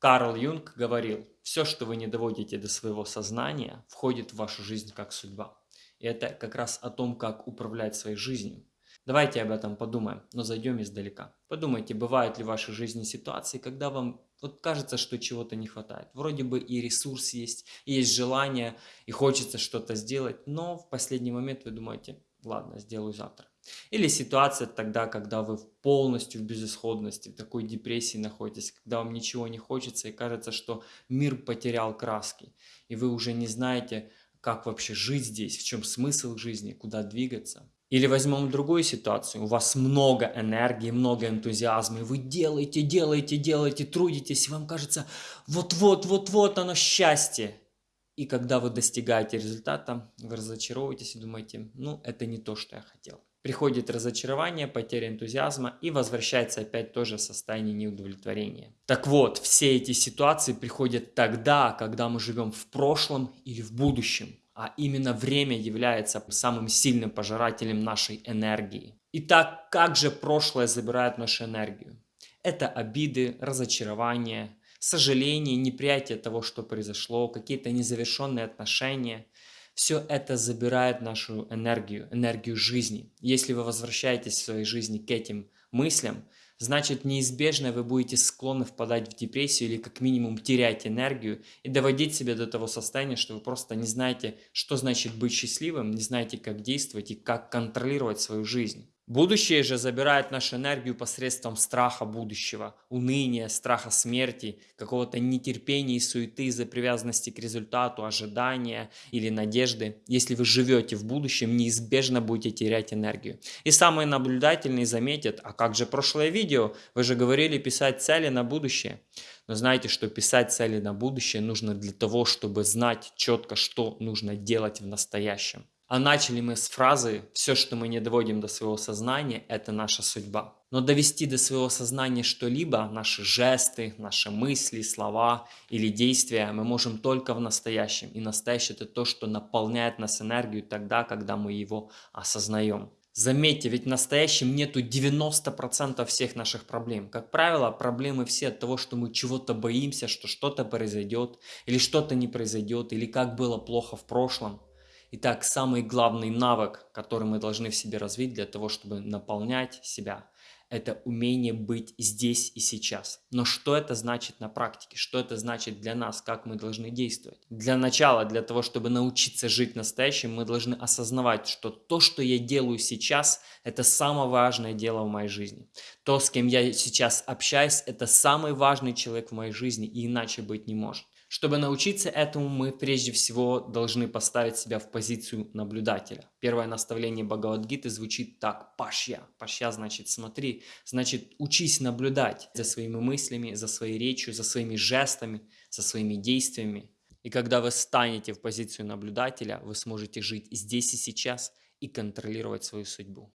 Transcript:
Карл Юнг говорил, все, что вы не доводите до своего сознания, входит в вашу жизнь как судьба. И это как раз о том, как управлять своей жизнью. Давайте об этом подумаем, но зайдем издалека. Подумайте, бывают ли в вашей жизни ситуации, когда вам вот кажется, что чего-то не хватает. Вроде бы и ресурс есть, и есть желание, и хочется что-то сделать, но в последний момент вы думаете, ладно, сделаю завтра. Или ситуация тогда, когда вы полностью в безысходности, в такой депрессии находитесь, когда вам ничего не хочется и кажется, что мир потерял краски, и вы уже не знаете, как вообще жить здесь, в чем смысл жизни, куда двигаться. Или возьмем другую ситуацию, у вас много энергии, много энтузиазма, и вы делаете, делаете, делаете, трудитесь, и вам кажется, вот-вот, вот-вот оно счастье. И когда вы достигаете результата, вы разочаровываетесь и думаете, ну это не то, что я хотел. Приходит разочарование, потеря энтузиазма и возвращается опять тоже состояние неудовлетворения. Так вот, все эти ситуации приходят тогда, когда мы живем в прошлом или в будущем. А именно время является самым сильным пожирателем нашей энергии. Итак, как же прошлое забирает нашу энергию? Это обиды, разочарования, сожаление, неприятие того, что произошло, какие-то незавершенные отношения. Все это забирает нашу энергию, энергию жизни. Если вы возвращаетесь в своей жизни к этим мыслям, значит неизбежно вы будете склонны впадать в депрессию или как минимум терять энергию и доводить себя до того состояния, что вы просто не знаете, что значит быть счастливым, не знаете, как действовать и как контролировать свою жизнь. Будущее же забирает нашу энергию посредством страха будущего, уныния, страха смерти, какого-то нетерпения и суеты из-за привязанности к результату, ожидания или надежды. Если вы живете в будущем, неизбежно будете терять энергию. И самые наблюдательные заметят, а как же прошлое видео? Вы же говорили писать цели на будущее. Но знаете, что писать цели на будущее нужно для того, чтобы знать четко, что нужно делать в настоящем. А начали мы с фразы «все, что мы не доводим до своего сознания, это наша судьба». Но довести до своего сознания что-либо, наши жесты, наши мысли, слова или действия мы можем только в настоящем. И настоящее это то, что наполняет нас энергию тогда, когда мы его осознаем. Заметьте, ведь в настоящем нету 90% всех наших проблем. Как правило, проблемы все от того, что мы чего-то боимся, что что-то произойдет, или что-то не произойдет, или как было плохо в прошлом. Итак, самый главный навык, который мы должны в себе развить для того, чтобы наполнять себя, это умение быть здесь и сейчас. Но что это значит на практике? Что это значит для нас? Как мы должны действовать? Для начала, для того, чтобы научиться жить настоящим, мы должны осознавать, что то, что я делаю сейчас, это самое важное дело в моей жизни. То, с кем я сейчас общаюсь, это самый важный человек в моей жизни, и иначе быть не может. Чтобы научиться этому, мы прежде всего должны поставить себя в позицию наблюдателя. Первое наставление Бхагавадгиты звучит так «пашья». «Пашья» значит «смотри», значит «учись наблюдать за своими мыслями, за своей речью, за своими жестами, за своими действиями». И когда вы станете в позицию наблюдателя, вы сможете жить здесь и сейчас и контролировать свою судьбу.